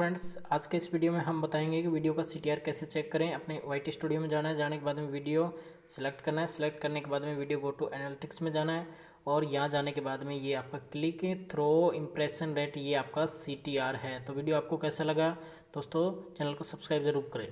Friends, आज के इस वीडियो में हम बताएँगे कि वीडियो का सीटीआर कैसे चेक करें, अपने वाई स्टूडियो में जाना है, जाने के बाद में वीडियो सेलेक्ट करना है सेलेक्ट करने के बाद में वीडियो गो टू एनालिटिक्स में जाना है और यहाँ जाने के बाद में ये आपका क्लिक थ्रो इम्प्रेशन रेट ये आपका सीटीआर है। तो वीडियो आपको कैसा लगा, दोस्तों, चैनल को सब्सक्राइब ज़रूर करें।